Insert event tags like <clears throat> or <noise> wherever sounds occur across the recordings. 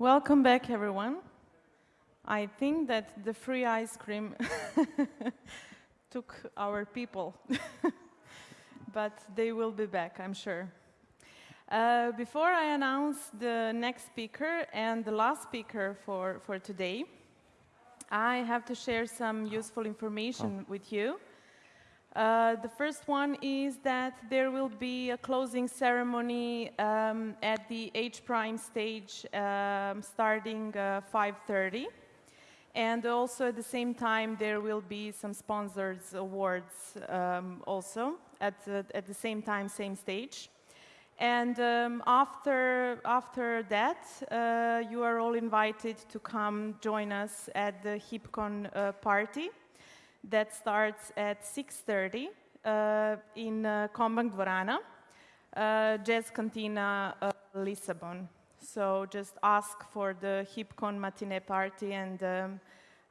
Welcome back, everyone. I think that the free ice cream <laughs> took our people, <laughs> but they will be back, I'm sure. Uh, before I announce the next speaker and the last speaker for, for today, I have to share some useful information oh. with you. Uh, the first one is that there will be a closing ceremony um, at the H prime stage um, starting uh, 5.30. And also at the same time, there will be some sponsors awards um, also at the, at the same time, same stage. And um, after, after that, uh, you are all invited to come join us at the HeapCon uh, party that starts at 6.30 uh, in uh, Kombank Dvorana, uh, Jazz Cantina uh, Lisbon. So just ask for the HeapCon matinee party and um,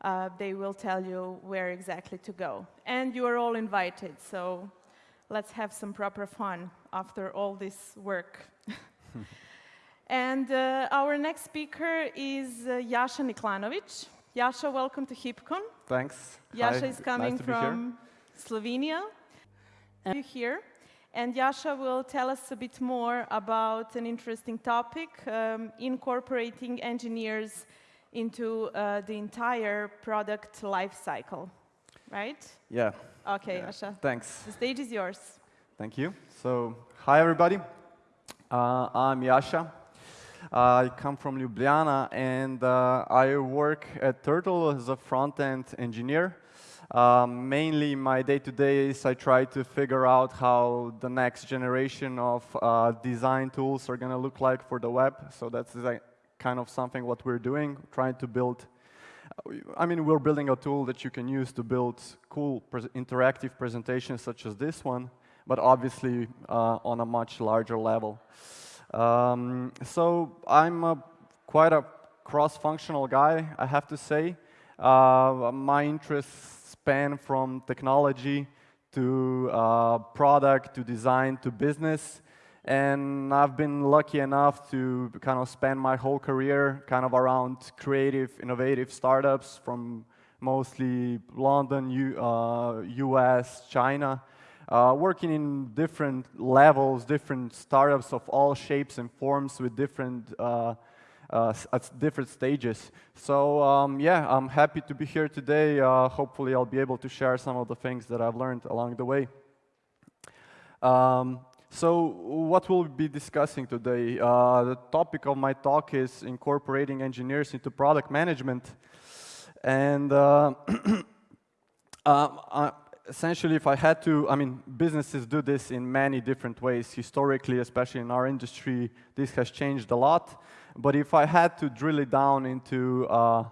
uh, they will tell you where exactly to go. And you are all invited, so let's have some proper fun after all this work. <laughs> and uh, our next speaker is uh, Jasha Niklanovic. Jasha, welcome to HeapCon. Thanks. Jasha Hi. is coming nice from Slovenia. And you here. And Jasha will tell us a bit more about an interesting topic, um, incorporating engineers into uh, the entire product life cycle, right? Yeah. Okay, yeah. Jasha. Thanks. The stage is yours. Thank you. So, hi everybody. Uh, I'm Jasha. I come from Ljubljana and uh, I work at Turtle as a front-end engineer. Um, mainly my day-to-day -day is I try to figure out how the next generation of uh, design tools are going to look like for the web. So that's like kind of something what we're doing, trying to build I mean, we're building a tool that you can use to build cool interactive presentations such as this one, but obviously uh, on a much larger level. Um, so I'm a, quite a cross-functional guy, I have to say. Uh, my interests span from technology to uh, product to design to business. And I've been lucky enough to kind of spend my whole career kind of around creative, innovative startups from mostly London, U, uh, US, China uh, working in different levels, different startups of all shapes and forms with different uh, uh, at different stages. So um, yeah, I'm happy to be here today. Uh, hopefully I'll be able to share some of the things that I've learned along the way. Um, so what we'll be discussing today, uh, the topic of my talk is incorporating engineers into product management. And uh, <clears throat> uh, essentially, if I had to, I mean, businesses do this in many different ways. Historically, especially in our industry, this has changed a lot. But if I had to drill it down into uh,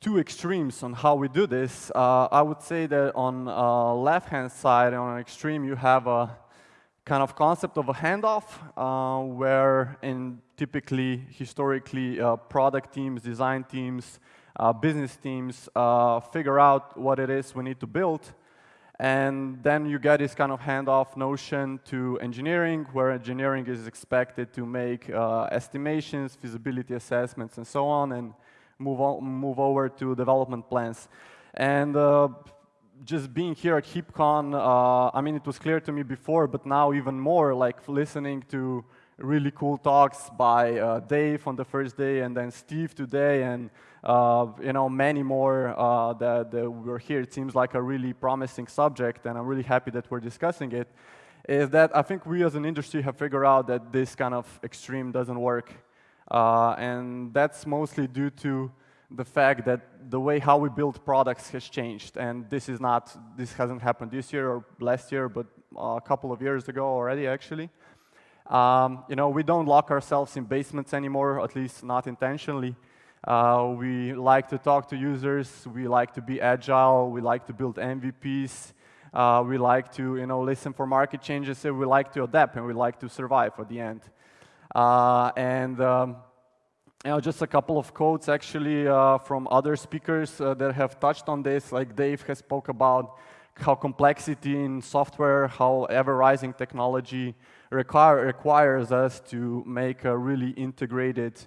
two extremes on how we do this, uh, I would say that on uh, left-hand side, on an extreme, you have a kind of concept of a handoff, uh, where in typically, historically, uh, product teams, design teams, uh, business teams uh, figure out what it is we need to build, and then you get this kind of handoff notion to engineering, where engineering is expected to make uh, estimations, feasibility assessments, and so on, and move, on, move over to development plans. And uh, just being here at HeapCon, uh, I mean, it was clear to me before, but now even more, like listening to really cool talks by uh, Dave on the first day, and then Steve today, and uh, you know, many more uh, that, that were here. It seems like a really promising subject, and I'm really happy that we're discussing it, is that I think we as an industry have figured out that this kind of extreme doesn't work. Uh, and that's mostly due to the fact that the way how we build products has changed. And this is not, this hasn't happened this year or last year, but a couple of years ago already, actually. Um, you know, we don't lock ourselves in basements anymore, at least not intentionally. Uh, we like to talk to users. We like to be agile. We like to build MVPs. Uh, we like to, you know, listen for market changes. And we like to adapt, and we like to survive at the end. Uh, and um, just a couple of quotes actually uh, from other speakers uh, that have touched on this. Like Dave has spoke about how complexity in software, how ever-rising technology require, requires us to make a really integrated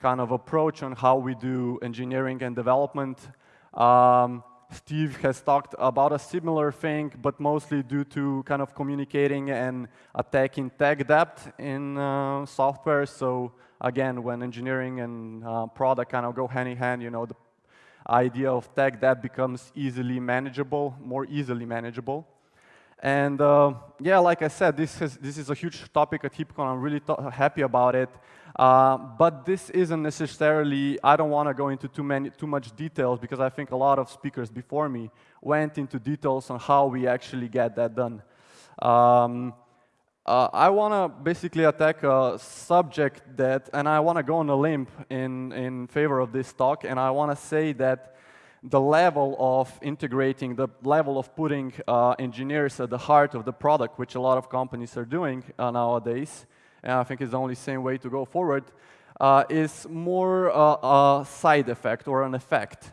kind of approach on how we do engineering and development. Um, Steve has talked about a similar thing, but mostly due to kind of communicating and attacking tech debt in uh, software. So again, when engineering and uh, product kind of go hand in hand, you know, the idea of tech debt becomes easily manageable, more easily manageable. And uh, yeah, like I said, this, has, this is a huge topic at HeapCon. I'm really happy about it. Uh, but this isn't necessarily, I don't want to go into too, many, too much details because I think a lot of speakers before me went into details on how we actually get that done. Um, uh, I want to basically attack a subject that, and I want to go on a limb in, in favor of this talk, and I want to say that the level of integrating, the level of putting uh, engineers at the heart of the product, which a lot of companies are doing uh, nowadays, and I think it's the only same way to go forward, uh, is more uh, a side effect or an effect.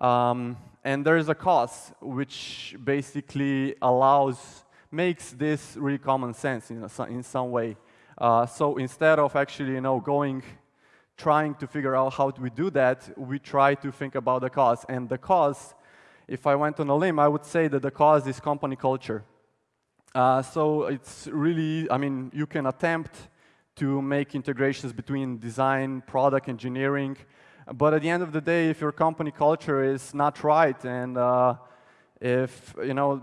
Um, and there is a cause which basically allows, makes this really common sense in, a, in some way. Uh, so instead of actually, you know, going trying to figure out how do we do that, we try to think about the cause. And the cause, if I went on a limb, I would say that the cause is company culture. Uh, so it's really, I mean, you can attempt to make integrations between design, product, engineering, but at the end of the day, if your company culture is not right and uh, if, you know,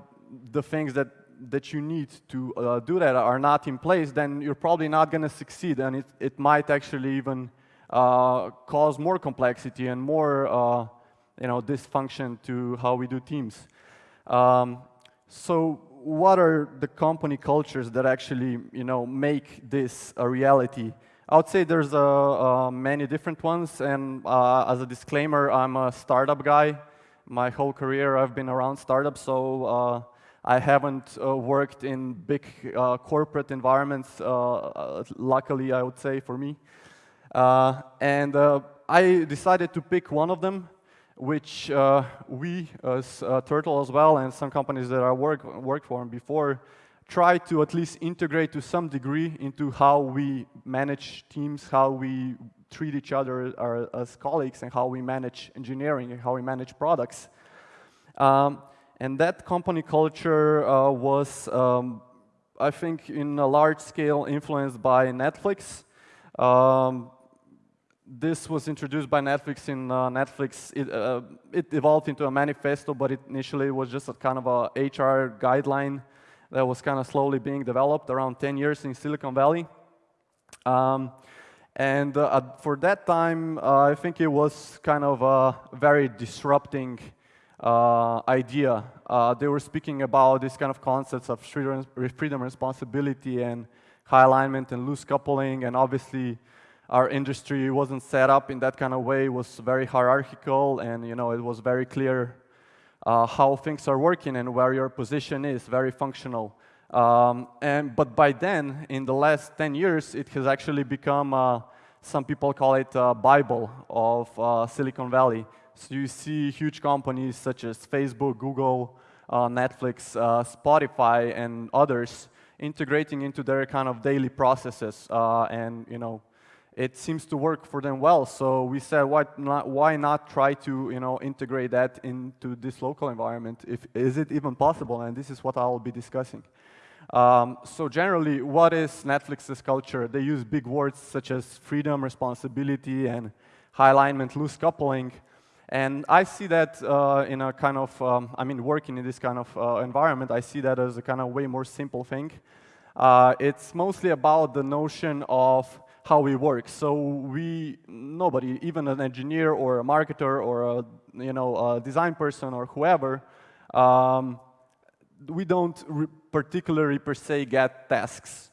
the things that that you need to uh, do that are not in place, then you're probably not going to succeed, and it, it might actually even uh, cause more complexity and more uh, you know, dysfunction to how we do teams. Um, so what are the company cultures that actually you know, make this a reality? I would say there's uh, uh, many different ones, and uh, as a disclaimer, I'm a startup guy. My whole career I've been around startups, so uh, I haven't uh, worked in big uh, corporate environments, luckily I would say for me. Uh, and uh, I decided to pick one of them, which uh, we, as Turtle as well, and some companies that I work, worked for before, try to at least integrate to some degree into how we manage teams, how we treat each other as colleagues, and how we manage engineering and how we manage products. Um, and that company culture uh, was, um, I think, in a large scale influenced by Netflix. Um, this was introduced by Netflix in uh, Netflix. It, uh, it, evolved into a manifesto, but it initially was just a kind of a HR guideline that was kind of slowly being developed around 10 years in Silicon Valley. Um, and uh, for that time, uh, I think it was kind of a very disrupting uh, idea. Uh, they were speaking about these kind of concepts of freedom, freedom responsibility and high alignment and loose coupling, and obviously our industry wasn't set up in that kind of way. It was very hierarchical, and you know, it was very clear uh, how things are working and where your position is, very functional. Um, and, but by then, in the last 10 years, it has actually become, uh, some people call it a Bible of uh, Silicon Valley. So you see huge companies such as Facebook, Google, uh, Netflix, uh, Spotify, and others integrating into their kind of daily processes uh, and, you know, it seems to work for them well. So we said, why not, why not try to you know, integrate that into this local environment? If, is it even possible? And this is what I'll be discussing. Um, so generally, what is Netflix's culture? They use big words such as freedom, responsibility, and high alignment, loose coupling. And I see that uh, in a kind of, um, I mean, working in this kind of uh, environment, I see that as a kind of way more simple thing. Uh, it's mostly about the notion of how we work. So we, nobody, even an engineer or a marketer or a, you know, a design person or whoever, um, we don't particularly per se get tasks.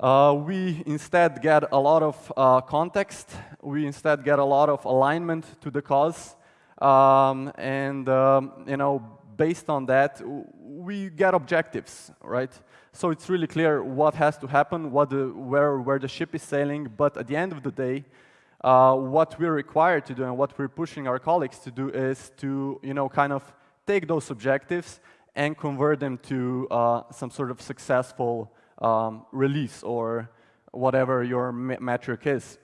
Uh, we instead get a lot of uh, context. We instead get a lot of alignment to the cause. Um, and, um, you know, based on that, we get objectives, right? So it's really clear what has to happen, what the, where, where the ship is sailing, but at the end of the day, uh, what we're required to do and what we're pushing our colleagues to do is to, you know, kind of take those objectives and convert them to uh, some sort of successful um, release or whatever your metric is.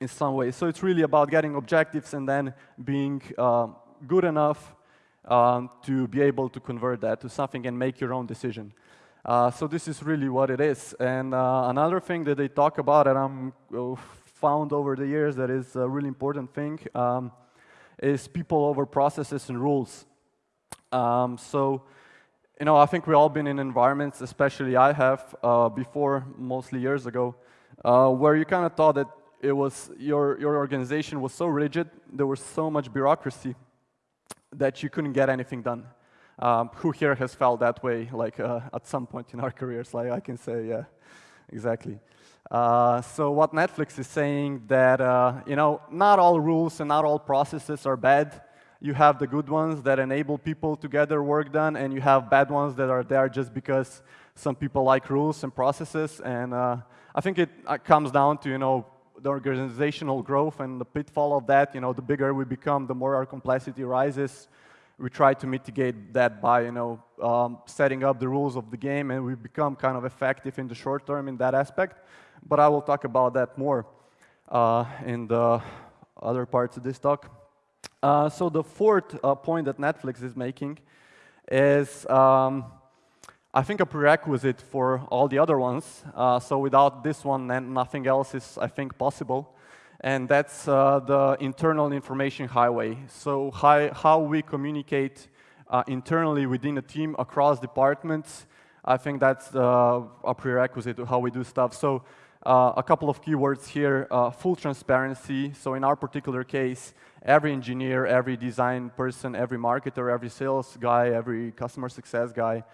in some way. So it's really about getting objectives and then being uh, good enough um, to be able to convert that to something and make your own decision. Uh, so this is really what it is. And uh, another thing that they talk about and I'm uh, found over the years that is a really important thing um, is people over processes and rules. Um, so, you know, I think we've all been in environments, especially I have, uh, before, mostly years ago, uh, where you kind of thought that it was your, your organization was so rigid, there was so much bureaucracy that you couldn't get anything done. Um, who here has felt that way, like uh, at some point in our careers? Like I can say, yeah, exactly. Uh, so what Netflix is saying that uh, you know not all rules and not all processes are bad. You have the good ones that enable people to get their work done, and you have bad ones that are there just because some people like rules and processes. And uh, I think it uh, comes down to you know the organizational growth and the pitfall of that, you know, the bigger we become, the more our complexity rises. We try to mitigate that by, you know, um, setting up the rules of the game, and we become kind of effective in the short term in that aspect. But I will talk about that more uh, in the other parts of this talk. Uh, so the fourth uh, point that Netflix is making is um, I think a prerequisite for all the other ones. Uh, so without this one, then nothing else is, I think, possible. And that's uh, the internal information highway. So how, we communicate uh, internally within a team across departments, I think that's uh, a prerequisite to how we do stuff. So a couple of keywords here, full transparency. So in our particular case, every engineer, every design person, every marketer, every sales guy, every customer success guy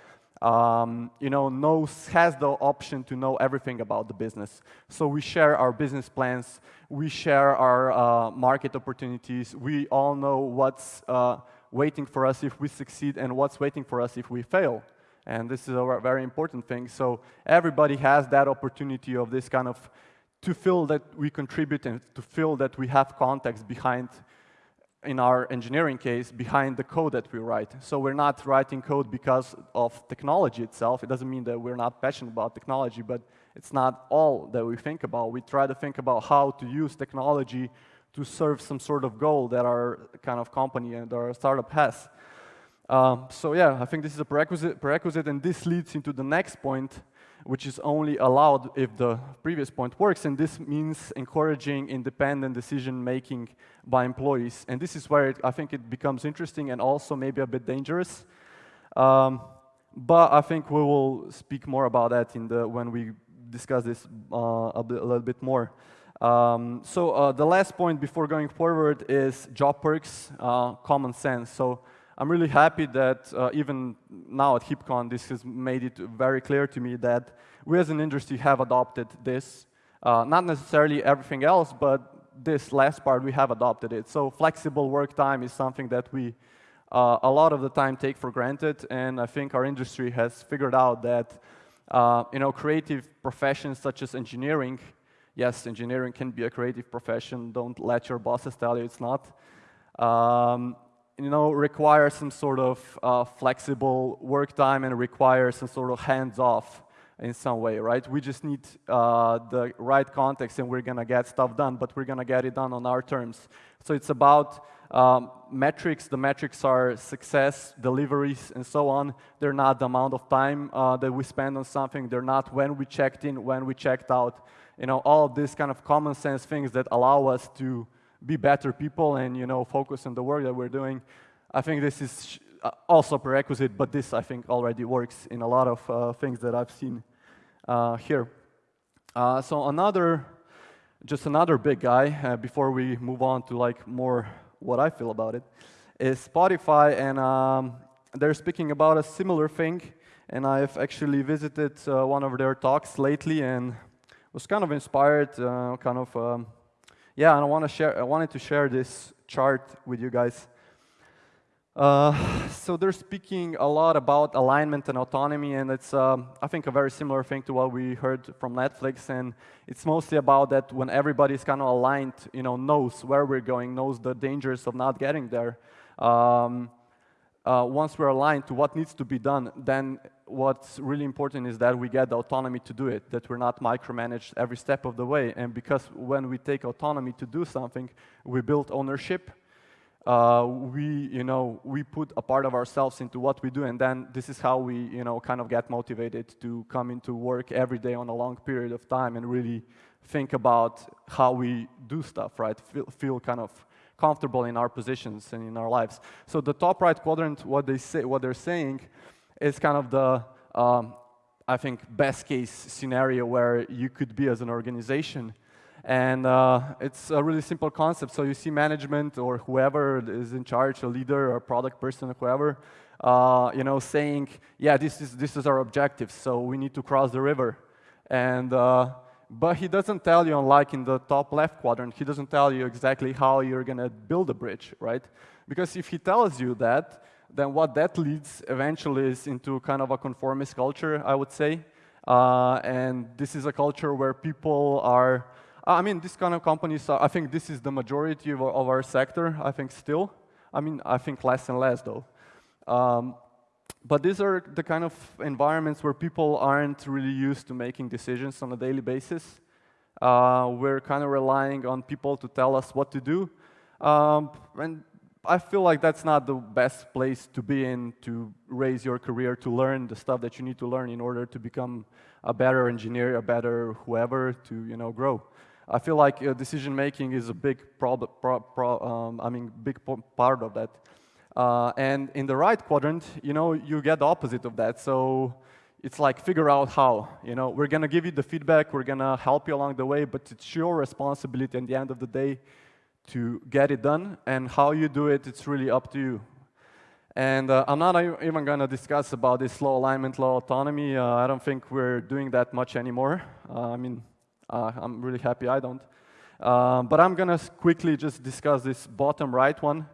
um, you know, knows, has the option to know everything about the business. So we share our business plans, we share our uh, market opportunities, we all know what's uh, waiting for us if we succeed and what's waiting for us if we fail. And this is a very important thing. So everybody has that opportunity of this kind of, to feel that we contribute and to feel that we have context behind in our engineering case, behind the code that we write. So we're not writing code because of technology itself. It doesn't mean that we're not passionate about technology, but it's not all that we think about. We try to think about how to use technology to serve some sort of goal that our kind of company and our startup has. Um, so yeah, I think this is a prerequisite, prerequisite, and this leads into the next point, which is only allowed if the previous point works, and this means encouraging independent decision-making by employees. And this is where it, I think it becomes interesting and also maybe a bit dangerous. Um, but I think we will speak more about that in the, when we discuss this uh, a, bit, a, little bit more. Um, so uh, the last point before going forward is job perks, uh, common sense. So I'm really happy that uh, even now at HeapCon, this has made it very clear to me that we as an industry have adopted this. Uh, not necessarily everything else, but this last part, we have adopted it. So flexible work time is something that we uh, a lot of the time take for granted, and I think our industry has figured out that uh, you know, creative professions such as engineering, yes, engineering can be a creative profession, don't let your bosses tell you it's not. Um, you know, require some sort of uh, flexible work time and require some sort of hands-off in some way, right? We just need uh, the right context and we're gonna get stuff done, but we're gonna get it done on our terms. So it's about um, metrics. The metrics are success, deliveries, and so on. They're not the amount of time uh, that we spend on something. They're not when we checked in, when we checked out. You know, all these kind of common sense things that allow us to be better people and you know focus on the work that we're doing. I think this is uh, also prerequisite, but this I think already works in a lot of uh, things that I've seen uh, here. Uh, so another, just another big guy uh, before we move on to like more what I feel about it is Spotify, and um, they're speaking about a similar thing. And I've actually visited uh, one of their talks lately and was kind of inspired, kind of. Um, yeah, and I want to share. I wanted to share this chart with you guys. Uh, so they're speaking a lot about alignment and autonomy, and it's, um, I think, a very similar thing to what we heard from Netflix. And it's mostly about that when everybody's kind of aligned, you know, knows where we're going, knows the dangers of not getting there. Um, uh, once we're aligned to what needs to be done, then what's really important is that we get the autonomy to do it, that we're not micromanaged every step of the way. And because when we take autonomy to do something, we build ownership. Uh, we, you know, we put a part of ourselves into what we do, and then this is how we, you know, kind of get motivated to come into work every day on a long period of time and really think about how we do stuff, right? Feel, feel kind of comfortable in our positions and in our lives. So the top right quadrant, what they say, what they're saying, is kind of the, um, I think, best case scenario where you could be as an organization. And uh, it's a really simple concept. So you see management or whoever is in charge, a leader or a product person or whoever, uh, you know, saying, yeah, this is, this is our objective, so we need to cross the river. And uh, but he doesn't tell you, unlike in the top left quadrant, he doesn't tell you exactly how you're going to build a bridge, right? Because if he tells you that, then what that leads eventually is into kind of a conformist culture, I would say. Uh, and this is a culture where people are, I mean, this kind of companies, are, I think this is the majority of, of, our sector, I think still. I mean, I think less and less though. Um, but these are the kind of environments where people aren't really used to making decisions on a daily basis. Uh, we're kind of relying on people to tell us what to do. Um, and I feel like that's not the best place to be in to raise your career, to learn the stuff that you need to learn in order to become a better engineer, a better whoever, to you know grow. I feel like uh, decision making is a big problem. Pro pro um, I mean, big part of that. Uh, and in the right quadrant, you know, you get the opposite of that. So it's like figure out how. You know, we're gonna give you the feedback, we're gonna help you along the way, but it's your responsibility at the end of the day to get it done. And how you do it, it's really up to you. And uh, I'm not even going to discuss about this low alignment, low autonomy. Uh, I don't think we're doing that much anymore. Uh, I mean, uh, I'm really happy I don't. Uh, but I'm going to quickly just discuss this bottom right one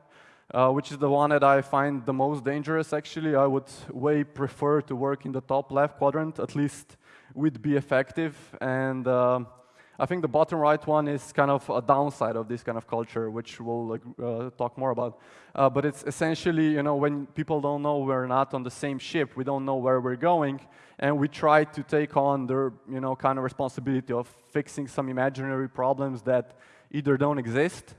uh, which is the one that I find the most dangerous, actually. I would way prefer to work in the top left quadrant, at least would be effective. And I think the bottom right one is kind of a downside of this kind of culture, which we'll uh, talk more about. Uh, but it's essentially, you know, when people don't know we're not on the same ship, we don't know where we're going, and we try to take on the, you know, kind of responsibility of fixing some imaginary problems that either don't exist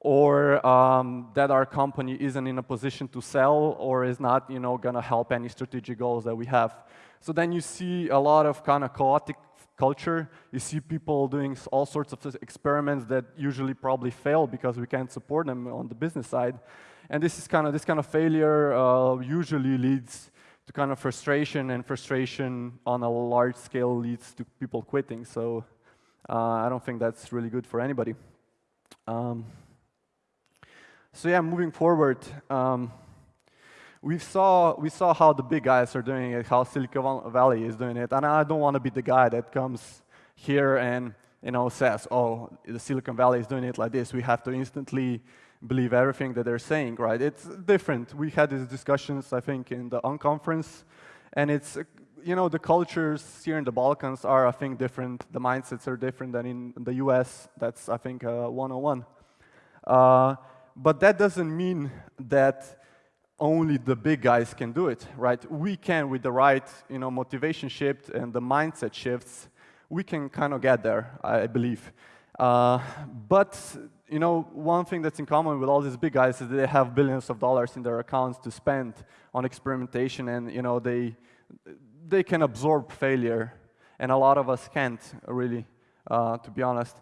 or um, that our company isn't in a position to sell or is not you know, going to help any strategic goals that we have. So then you see a lot of kind of chaotic culture. You see people doing all sorts of experiments that usually probably fail because we can't support them on the business side. And this is kind of this kind of failure uh, usually leads to kind of frustration, and frustration on a large scale leads to people quitting. So uh, I don't think that's really good for anybody. Um, so yeah, moving forward, um, we saw we saw how the big guys are doing it, how Silicon Valley is doing it, and I don't want to be the guy that comes here and you know says, "Oh, the Silicon Valley is doing it like this." We have to instantly believe everything that they're saying, right? It's different. We had these discussions, I think, in the unconference, and it's you know the cultures here in the Balkans are, I think, different. The mindsets are different than in the U.S. That's, I think, uh, 101. Uh, but that doesn't mean that only the big guys can do it, right? We can, with the right you know, motivation shift and the mindset shifts, we can kind of get there, I believe. Uh, but you know, one thing that's in common with all these big guys is they have billions of dollars in their accounts to spend on experimentation, and you know, they they can absorb failure, and a lot of us can't really, uh, to be honest.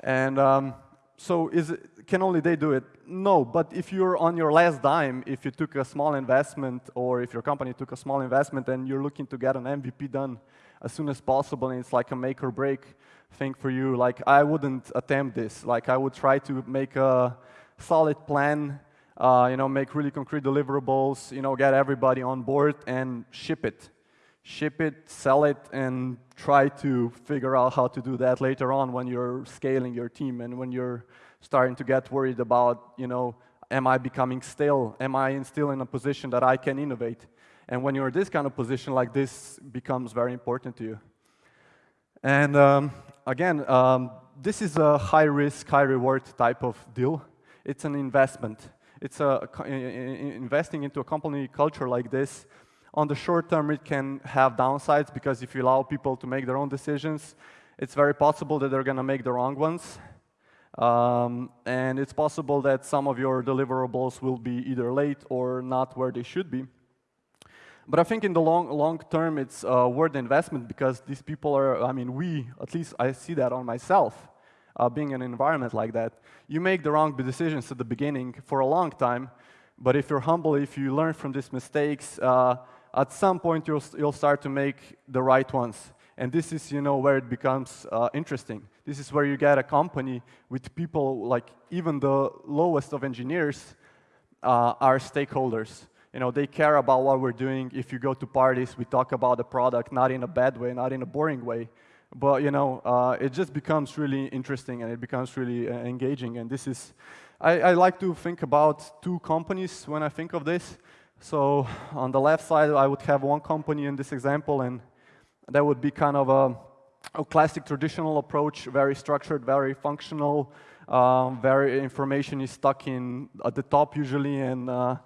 And um, so is it, can only they do it? No, but if you're on your last dime, if you took a small investment or if your company took a small investment and you're looking to get an MVP done as soon as possible and it's like a make or break thing for you, like I wouldn't attempt this. Like I would try to make a solid plan, uh, you know, make really concrete deliverables, you know, get everybody on board and ship it ship it, sell it, and try to figure out how to do that later on when you're scaling your team and when you're starting to get worried about, you know, am I becoming stale? Am I still in a position that I can innovate? And when you're in this kind of position like this becomes very important to you. And um, again, um, this is a high risk, high reward type of deal. It's an investment. It's a, investing into a company culture like this On the short term, it can have downsides because if you allow people to make their own decisions, it's very possible that they're going to make the wrong ones. Um, and it's possible that some of your deliverables will be either late or not where they should be. But I think in the long, long term, it's uh, worth the investment because these people are, I mean, we, at least I see that on myself, uh, being in an environment like that. You make the wrong decisions at the beginning for a long time, but if you're humble, if you learn from these mistakes, uh, at some point you'll, you'll start to make the right ones. And this is, you know, where it becomes uh, interesting. This is where you get a company with people like even the lowest of engineers uh, are stakeholders you know, they care about what we're doing. If you go to parties, we talk about the product, not in a bad way, not in a boring way. But, you know, uh, it just becomes really interesting and it becomes really uh, engaging. And this is, I, I like to think about two companies when I think of this. So on the left side, I would have one company in this example, and that would be kind of a, a classic traditional approach, very structured, very functional, um, very information is stuck in at the top usually, and uh,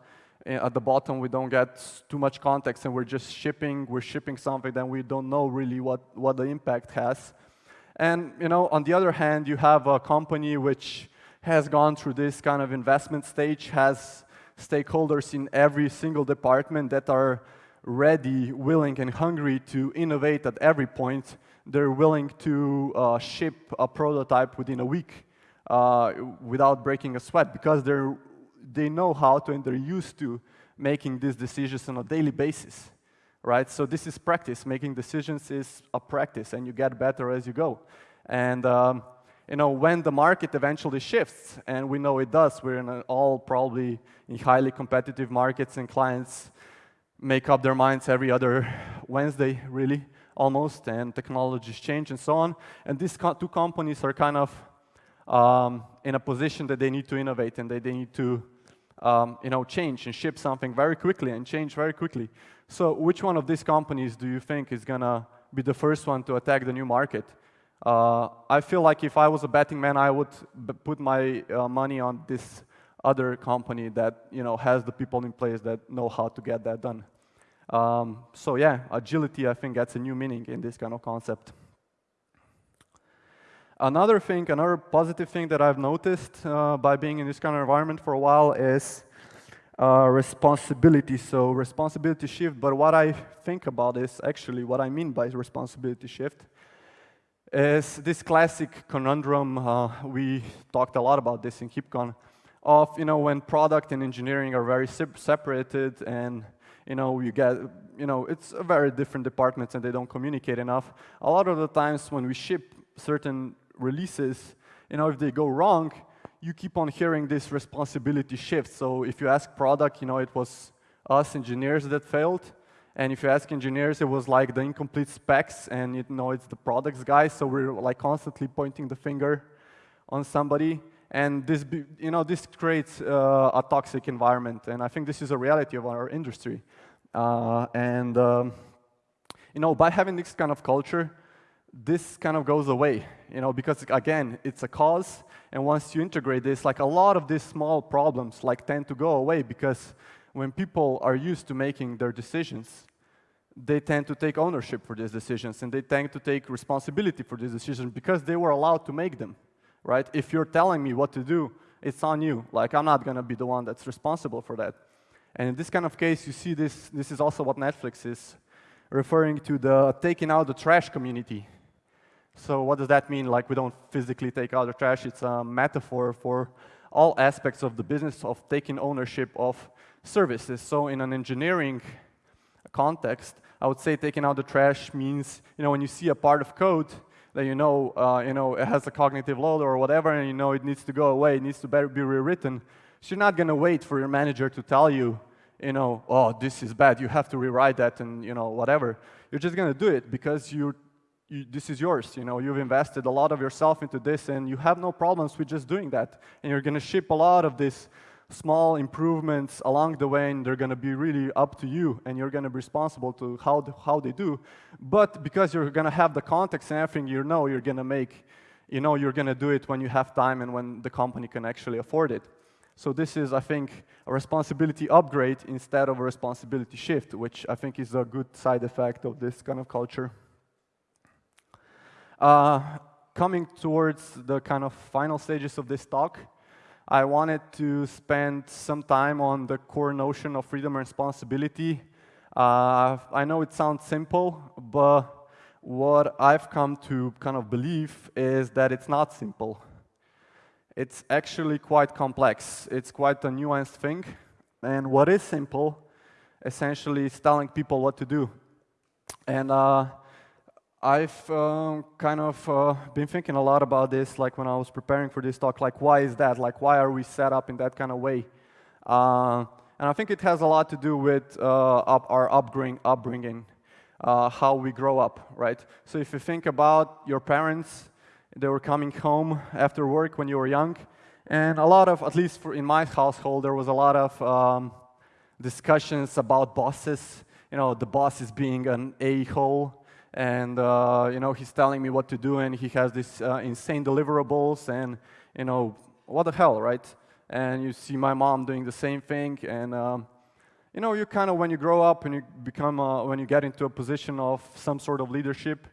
at the bottom we don't get too much context and we're just shipping, we're shipping something that we don't know really what, what the impact has. And you know, on the other hand, you have a company which has gone through this kind of investment stage, has stakeholders in every single department that are ready, willing, and hungry to innovate at every point. They're willing to uh, ship a prototype within a week uh, without breaking a sweat because they're they know how to and they're used to making these decisions on a daily basis, right? So this is practice. Making decisions is a practice, and you get better as you go. And um, you know, when the market eventually shifts, and we know it does, we're in all probably in highly competitive markets, and clients make up their minds every other Wednesday, really, almost, and technologies change and so on. And these two companies are kind of um, in a position that they need to innovate and that they need to um, you know, change and ship something very quickly and change very quickly. So which one of these companies do you think is going to be the first one to attack the new market? Uh, I feel like if I was a betting man, I would put my uh, money on this other company that you know has the people in place that know how to get that done. Um, so yeah, agility I think gets a new meaning in this kind of concept. Another thing, another positive thing that I've noticed uh, by being in this kind of environment for a while is uh, responsibility. So responsibility shift, but what I think about is actually what I mean by responsibility shift is this classic conundrum, uh, we talked a lot about this in KubeCon, of, you know, when product and engineering are very separated and, you know, you get, you know, it's a very different departments and they don't communicate enough. A lot of the times when we ship certain releases, you know, if they go wrong, you keep on hearing this responsibility shift. So if you ask product, you know, it was us engineers that failed. And if you ask engineers, it was like the incomplete specs, and you know, it's the products guys. So we're like constantly pointing the finger on somebody. And this, you know, this creates uh, a toxic environment. And I think this is a reality of our industry. Uh, and, um, you know, by having this kind of culture, this kind of goes away, you know, because again, it's a cause, and once you integrate this, like a lot of these small problems like tend to go away because when people are used to making their decisions, they tend to take ownership for these decisions and they tend to take responsibility for these decisions because they were allowed to make them, right? If you're telling me what to do, it's on you. Like, I'm not going to be the one that's responsible for that. And in this kind of case, you see this, this is also what Netflix is referring to the taking out the trash community so what does that mean? Like we don't physically take out the trash. It's a metaphor for all aspects of the business of taking ownership of services. So in an engineering context, I would say taking out the trash means, you know, when you see a part of code that you know, uh, you know, it has a cognitive load or whatever, and you know it needs to go away, it needs to be rewritten. So you're not going to wait for your manager to tell you, you know, oh, this is bad, you have to rewrite that and, you know, whatever. You're just going to do it because you, this is yours. You know, you've invested a lot of yourself into this, and you have no problems with just doing that. And you're going to ship a lot of these small improvements along the way, and they're going to be really up to you, and you're going to be responsible to how, the, how they do. But because you're going to have the context and everything, you know you're going to make, you know you're going to do it when you have time and when the company can actually afford it. So this is, I think, a responsibility upgrade instead of a responsibility shift, which I think is a good side effect of this kind of culture. Uh, coming towards the kind of final stages of this talk, I wanted to spend some time on the core notion of freedom and responsibility. Uh, I know it sounds simple, but what I've come to kind of believe is that it's not simple. It's actually quite complex. It's quite a nuanced thing. And what is simple, essentially, is telling people what to do. And uh, I've uh, kind of uh, been thinking a lot about this, like when I was preparing for this talk, like why is that? Like why are we set up in that kind of way? Uh, and I think it has a lot to do with uh, up our upbringing, upbringing uh, how we grow up, right? So if you think about your parents, they were coming home after work when you were young, and a lot of, at least in my household, there was a lot of um, discussions about bosses. You know, the boss is being an a-hole, and uh, you know he's telling me what to do, and he has these uh, insane deliverables, and you know what the hell, right? And you see my mom doing the same thing, and um, you know you kind of when you grow up and you become uh, when you get into a position of some sort of leadership,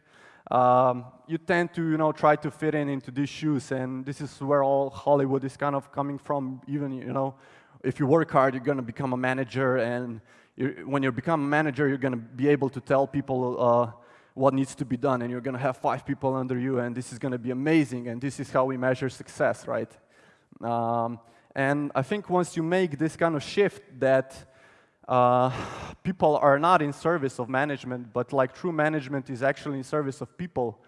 um, you tend to you know try to fit in into these shoes, and this is where all Hollywood is kind of coming from. Even you know, if you work hard, you're going to become a manager, and you're, when you become a manager, you're going to be able to tell people uh, what needs to be done, and you're going to have five people under you, and this is going to be amazing, and this is how we measure success, right? Um, and I think once you make this kind of shift that uh, people are not in service of management, but like true management is actually in service of people,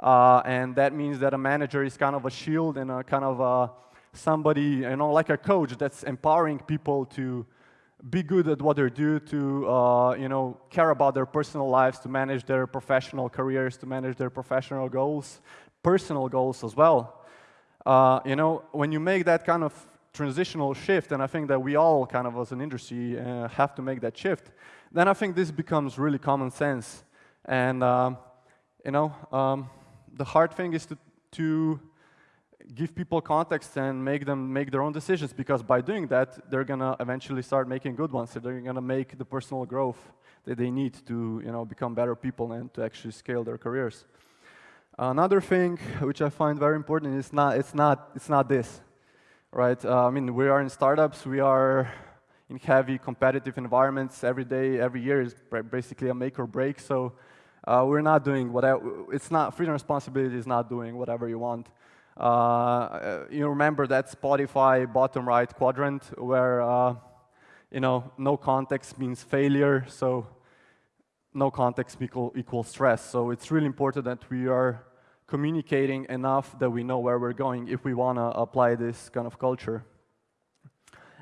uh, and that means that a manager is kind of a shield and a kind of a somebody, you know, like a coach that's empowering people to be good at what they do, to uh, you know, care about their personal lives, to manage their professional careers, to manage their professional goals, personal goals as well. Uh, you know, when you make that kind of transitional shift, and I think that we all kind of as an industry uh, have to make that shift, then I think this becomes really common sense. And, um, you know, um, the hard thing is to, to give people context and make them make their own decisions because by doing that, they're going to eventually start making good ones. So they're going to make the personal growth that they need to you know, become better people and to actually scale their careers. Another thing which I find very important is not, it's, not, it's not this, right? Uh, I mean, we are in startups, we are in heavy competitive environments every day, every year is basically a make or break. So uh, we're not doing whatever, it's not, freedom responsibility is not doing whatever you want. Uh, you remember that Spotify bottom right quadrant where uh, you know no context means failure, so no context equal, equals stress. So it's really important that we are communicating enough that we know where we're going if we want to apply this kind of culture.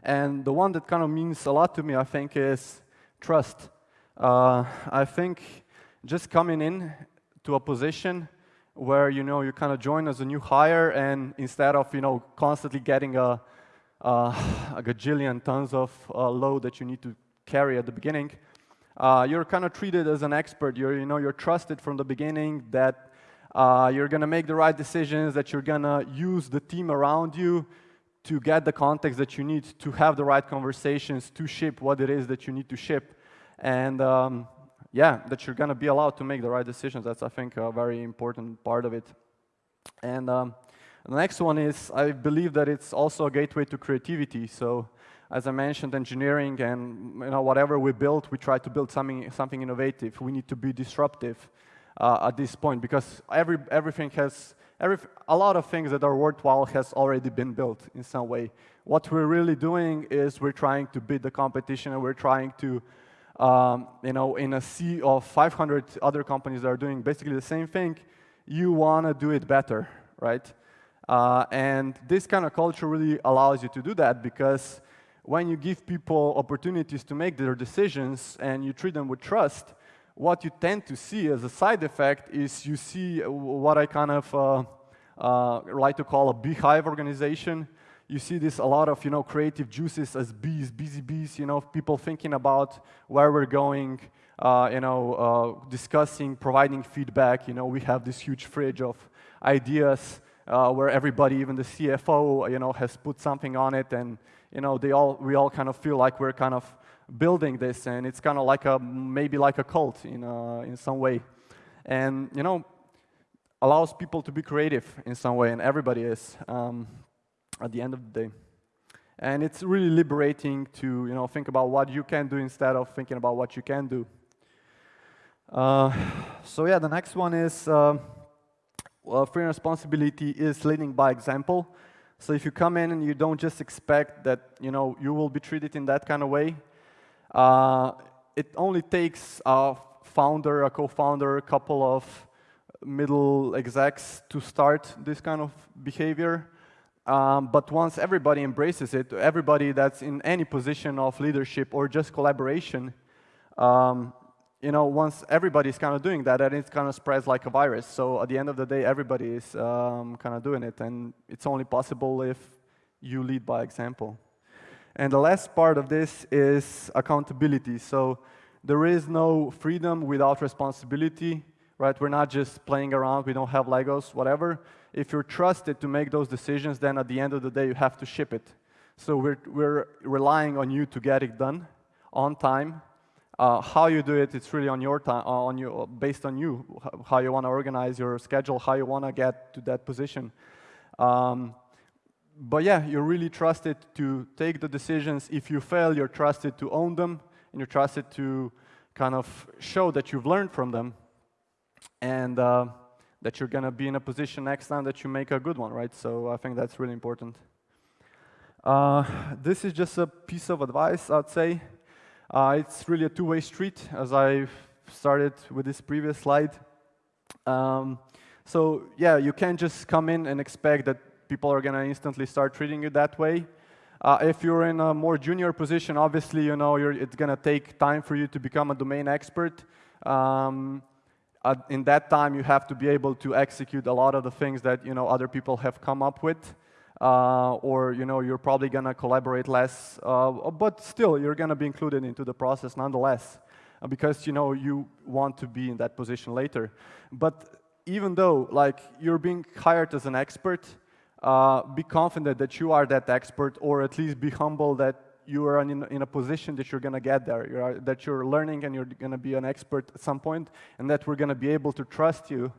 And the one that kind of means a lot to me, I think, is trust. Uh, I think just coming in to a position where you know you kind of join as a new hire, and instead of you know constantly getting a, a gajillion tons of uh, load that you need to carry at the beginning, uh, you're kind of treated as an expert. You're you know you're trusted from the beginning that uh, you're going to make the right decisions, that you're going to use the team around you to get the context that you need to have the right conversations to ship what it is that you need to ship. And um, yeah, that you're going to be allowed to make the right decisions. That's, I think, a very important part of it. And um, the next one is, I believe that it's also a gateway to creativity. So as I mentioned, engineering and you know, whatever we build, we try to build something, something innovative. We need to be disruptive uh, at this point because every, everything has, every, a lot of things that are worthwhile has already been built in some way. What we're really doing is we're trying to beat the competition and we're trying to um, you know, in a sea of 500 other companies that are doing basically the same thing, you want to do it better, right? Uh, and this kind of culture really allows you to do that because when you give people opportunities to make their decisions and you treat them with trust, what you tend to see as a side effect is you see what I kind of uh, uh, like to call a beehive organization you see this a lot of you know creative juices as bees, busy bees. You know, people thinking about where we're going. Uh, you know, uh, discussing, providing feedback. You know, we have this huge fridge of ideas uh, where everybody, even the CFO, you know, has put something on it, and you know, they all, we all kind of feel like we're kind of building this, and it's kind of like a, maybe like a cult in, uh, in some way. And, you know, allows people to be creative in some way, and everybody is um, at the end of the day. And it's really liberating to, you know, think about what you can do instead of thinking about what you can do. Uh, so yeah, the next one is uh, well, free responsibility is leading by example. So if you come in and you don't just expect that you know you will be treated in that kind of way, uh, it only takes a founder, a co-founder, a couple of middle execs to start this kind of behavior. Um, but once everybody embraces it, everybody that's in any position of leadership or just collaboration, um, you know, once everybody's kind of doing that, then it kind of spreads like a virus. So at the end of the day, everybody is um, kind of doing it, and it's only possible if you lead by example. And the last part of this is accountability. So there is no freedom without responsibility, right? We're not just playing around, we don't have Legos, whatever. If you're trusted to make those decisions, then at the end of the day, you have to ship it. So we're, we're relying on you to get it done on time uh, how you do it, it's really on your time, uh, on you, based on you, how you want to organize your schedule, how you want to get to that position. Um, but yeah, you're really trusted to take the decisions. If you fail, you're trusted to own them, and you're trusted to kind of show that you've learned from them, and uh, that you're going to be in a position next time that you make a good one, right? So I think that's really important. Uh, this is just a piece of advice, I'd say. Uh, it's really a two-way street, as I started with this previous slide. Um, so yeah, you can't just come in and expect that people are going to instantly start treating you that way. Uh, if you're in a more junior position, obviously, you know, it's going to take time for you to become a domain expert. Um, in that time, you have to be able to execute a lot of the things that, you know, other people have come up with uh, or you know you're probably gonna collaborate less, uh, but still you're gonna be included into the process nonetheless, uh, because you know you want to be in that position later. But even though like you're being hired as an expert, uh, be confident that you are that expert, or at least be humble that you are in, in a position that you're gonna get there, you are, that you're learning and you're gonna be an expert at some point, and that we're gonna be able to trust you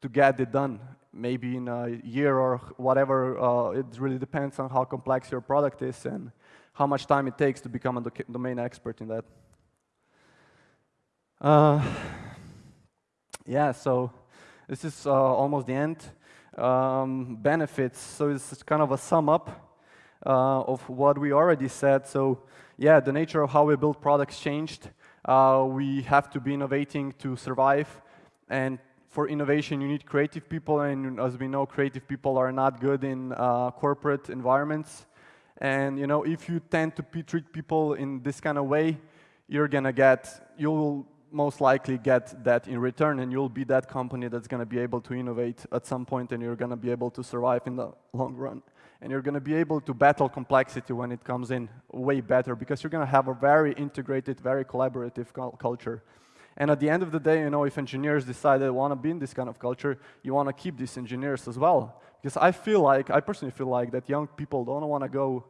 to get it done maybe in a year or whatever. Uh, it really depends on how complex your product is and how much time it takes to become a do domain expert in that. Uh, yeah, so this is uh, almost the end. Um, benefits, so it's kind of a sum up uh, of what we already said. So yeah, the nature of how we build products changed. Uh, we have to be innovating to survive and for innovation, you need creative people, and as we know, creative people are not good in uh, corporate environments. And you know, if you tend to treat people in this kind of way, you're gonna get, you'll most likely get that in return, and you'll be that company that's gonna be able to innovate at some point, and you're gonna be able to survive in the long run. And you're gonna be able to battle complexity when it comes in way better, because you're gonna have a very integrated, very collaborative culture. And at the end of the day, you know, if engineers decide they want to be in this kind of culture, you want to keep these engineers as well. Because I feel like, I personally feel like that young people don't want to go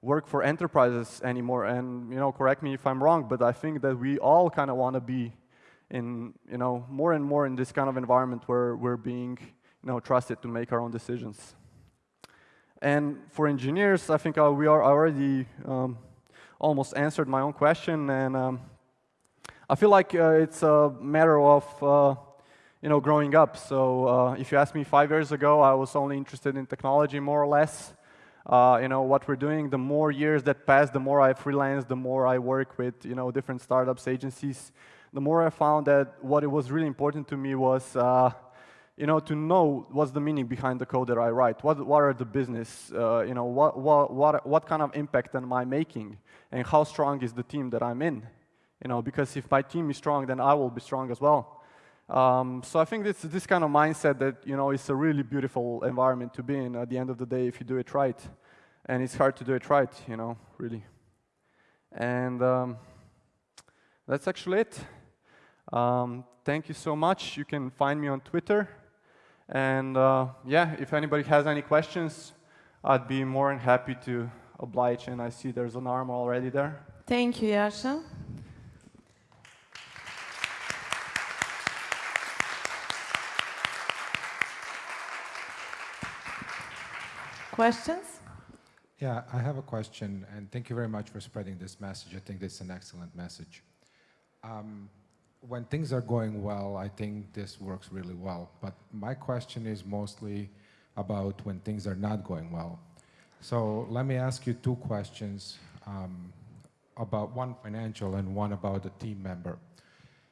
work for enterprises anymore. And, you know, correct me if I'm wrong, but I think that we all kind of want to be in, you know, more and more in this kind of environment where we're being, you know, trusted to make our own decisions. And for engineers, I think uh, we are already um, almost answered my own question. And um, I feel like uh, it's a matter of uh, you know growing up. So uh, if you asked me five years ago, I was only interested in technology more or less. Uh, you know what we're doing. The more years that pass, the more I freelance, the more I work with you know different startups, agencies. The more I found that what it was really important to me was uh, you know, to know what's the meaning behind the code that I write. What, what are the business, uh, you know, what, what, what, what kind of impact am I making? And how strong is the team that I'm in? you know, because if my team is strong, then I will be strong as well. Um, so I think this this kind of mindset that you know it's a really beautiful environment to be in at the end of the day if you do it right, and it's hard to do it right, you know, really. And um, that's actually it. Um, thank you so much. You can find me on Twitter, And uh, yeah, if anybody has any questions, I'd be more than happy to oblige. And I see there's an arm already there. Thank you, Yasha. Questions? Yeah, I have a question, and thank you very much for spreading this message. I think this is an excellent message. Um, when things are going well, I think this works really well. But my question is mostly about when things are not going well. So let me ask you two questions um, about one financial and one about a team member.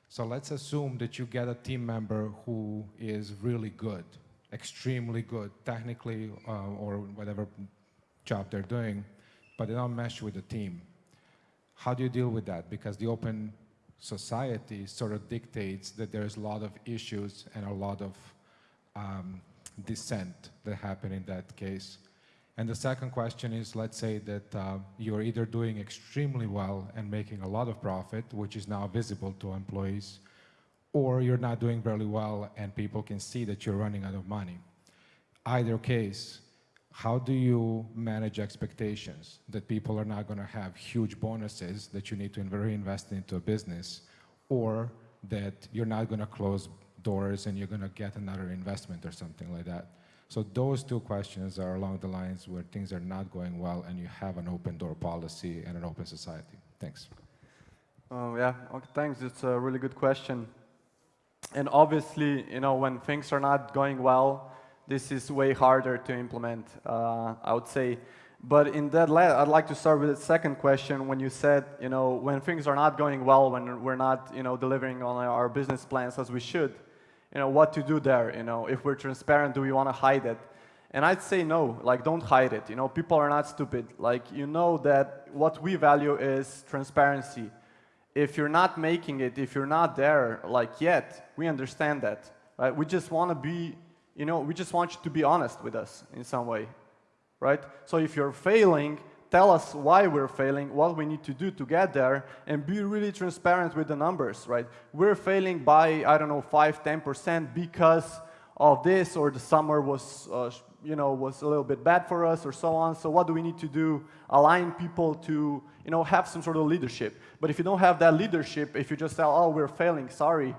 So let's assume that you get a team member who is really good, extremely good, technically uh, or whatever job they're doing, but they don't mesh with the team. How do you deal with that? Because the open society sort of dictates that there's a lot of issues and a lot of um, dissent that happen in that case. And the second question is, let's say that uh, you're either doing extremely well and making a lot of profit, which is now visible to employees, or you're not doing very well and people can see that you're running out of money. Either case, how do you manage expectations that people are not going to have huge bonuses that you need to reinvest into a business or that you're not going to close doors and you're going to get another investment or something like that? So those two questions are along the lines where things are not going well and you have an open door policy and an open society. Thanks. Oh, yeah, okay, thanks. It's a really good question. And obviously, you know, when things are not going well, this is way harder to implement, uh, I would say. But in that, I'd like to start with the second question. When you said, you know, when things are not going well, when we're not, you know, delivering on our business plans as we should, you know, what to do there? You know, if we're transparent, do we want to hide it? And I'd say no, like don't hide it. You know, people are not stupid. Like you know that what we value is transparency. If you're not making it, if you're not there, like yet, we understand that. Right? We just want to be you know, we just want you to be honest with us in some way, right? So if you're failing, tell us why we're failing, what we need to do to get there, and be really transparent with the numbers, right? We're failing by, I don't know, 5, 10% because of this, or the summer was, uh, you know, was a little bit bad for us, or so on. So what do we need to do? Align people to, you know, have some sort of leadership. But if you don't have that leadership, if you just tell, oh, we're failing, sorry,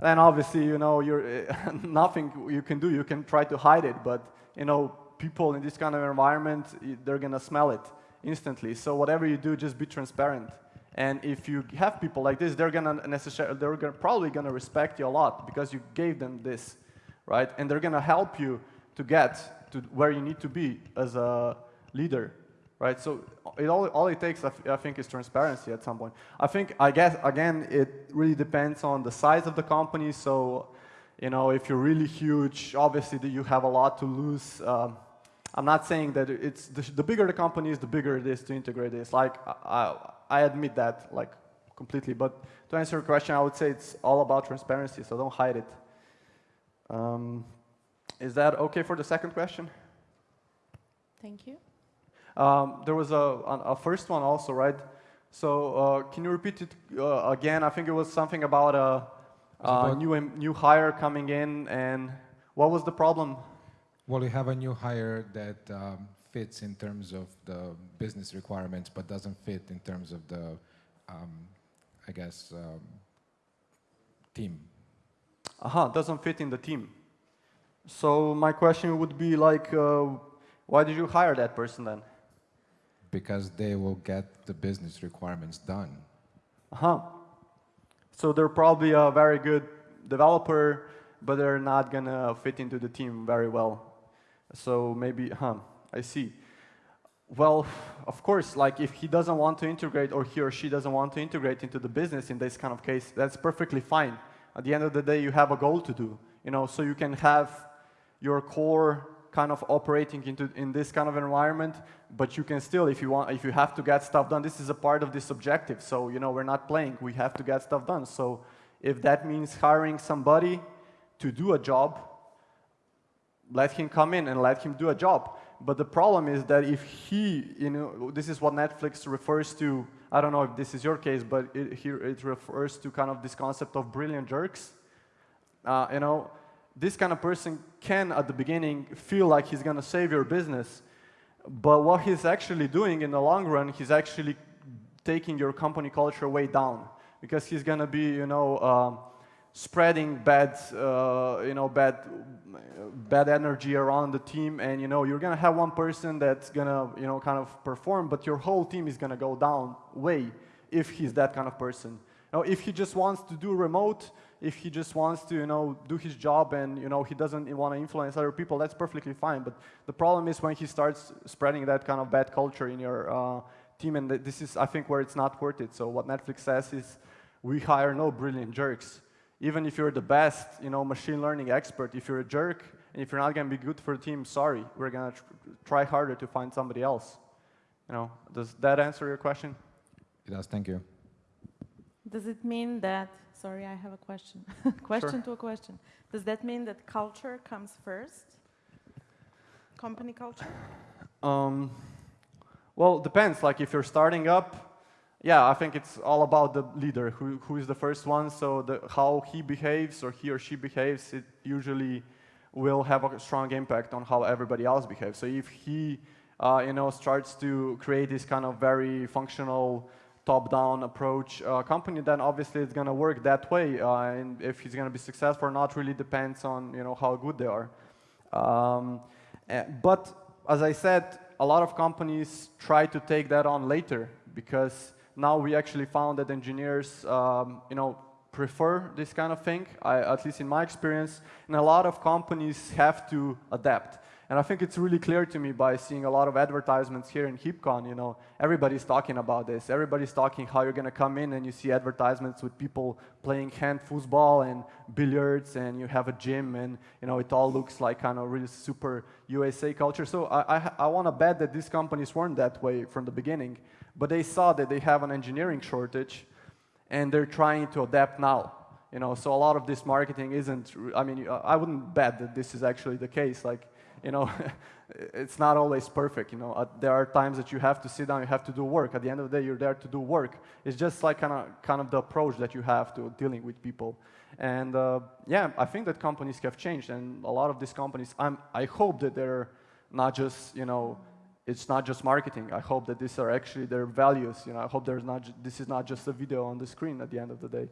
then obviously, you know, you're, <laughs> nothing you can do. You can try to hide it, but, you know, people in this kind of environment, they're going to smell it instantly. So whatever you do, just be transparent. And if you have people like this, they're to necessarily, they're gonna, probably going to respect you a lot because you gave them this, right? And they're going to help you to get to where you need to be as a leader right? So it all, all it takes, I, I think, is transparency at some point. I think, I guess, again, it really depends on the size of the company. So, you know, if you're really huge, obviously you have a lot to lose. Um, I'm not saying that it's, the, the, bigger the company is, the bigger it is to integrate this. Like, I, I admit that, like, completely. But to answer your question, I would say it's all about transparency, so don't hide it. Um, is that okay for the second question? Thank you. Um, there was a, a, first one also, right? So uh, can you repeat it uh, again? I think it was something about a, a new, new hire coming in, and what was the problem? Well, you have a new hire that um, fits in terms of the business requirements, but doesn't fit in terms of the, um, I guess, um, team. Aha, doesn't fit in the team. So my question would be like, uh, why did you hire that person then? Because they will get the business requirements done. Uh-huh. So they're probably a very good developer, but they're not going to fit into the team very well. So maybe, huh, I see. Well, of course, like if he doesn't want to integrate or he or she doesn't want to integrate into the business in this kind of case, that's perfectly fine. At the end of the day, you have a goal to do, you know, so you can have your core kind of operating into in this kind of environment, but you can still, if you want, if you have to get stuff done, this is a part of this objective. So you know, we're not playing; we have to get stuff done. So if that means hiring somebody to do a job, let him come in and let him do a job. But the problem is that if he, you know, this is what Netflix refers to. I don't know if this is your case, but it, here it refers to kind of this concept of brilliant jerks. Uh, you know, this kind of person can, at the beginning, feel like he's going to save your business. But what he's actually doing in the long run, he's actually taking your company culture way down because he's going to be, you know, um, spreading bad, uh, you know, bad, bad energy around the team, and you know, you're going to have one person that's going to, you know, kind of perform, but your whole team is going to go down way if he's that kind of person. Now, if he just wants to do remote, if he just wants to, you know, do his job and, you know, he doesn't want to influence other people, that's perfectly fine. But the problem is when he starts spreading that kind of bad culture in your uh, team, and this is, I think, where it's not worth it. So what Netflix says is, we hire no brilliant jerks. Even if you're the best, you know, machine learning expert, if you're a jerk, and if you're not going to be good for the team, sorry, we're going to tr try harder to find somebody else. You know, does that answer your question? It does, thank you. Does it mean that, sorry, I have a question. <laughs> question to a question. Does that mean that culture comes first? Company culture? Um, well, depends. Like if you're starting up, yeah, I think it's all about the leader, who, who is the first one. So the, how he behaves or he or she behaves, it usually will have a strong impact on how everybody else behaves. So if he, uh, you know, starts to create this kind of very functional top-down approach uh, company, then obviously it's going to work that way. Uh, and if he's going to be successful or not really depends on, you know, how good they are. Um, eh, but as I said, a lot of companies try to take that on later because now we actually found that engineers, um, you know, prefer this kind of thing, I, at least in my experience, and a lot of companies have to adapt. And I think it's really clear to me by seeing a lot of advertisements here in HeapCon, you know, everybody's talking about this. Everybody's talking how you're going to come in and you see advertisements with people playing hand foosball and billiards and you have a gym and, you know, it all looks like kind of really super USA culture. So I, I, I want to bet that these companies weren't that way from the beginning, but they saw that they have an engineering shortage and they're trying to adapt now. You know, so a lot of this marketing isn't, I mean, I wouldn't bet that this is actually the case. Like, you know, <laughs> it's not always perfect, you know. Uh, there are times that you have to sit down, you have to do work. At the end of the day, you're there to do work. It's just like kind of, kind of the approach that you have to dealing with people. And uh, yeah, I think that companies have changed, and a lot of these companies, I'm, I hope that they're not just, you know, it's not just marketing. I hope that these are actually their values. You know, I hope there's not this is not just a video on the screen at the end of the day.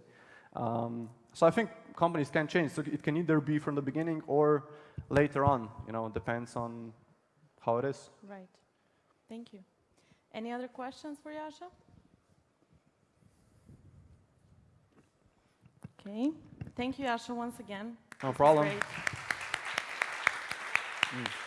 Um, so I think companies can change. So it can either be from the beginning or later on. You know, depends on how it is. Right. Thank you. Any other questions for Yasha? Okay. Thank you, Yasha, once again. No problem. Great. Mm.